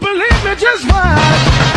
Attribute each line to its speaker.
Speaker 1: Believe me, just watch.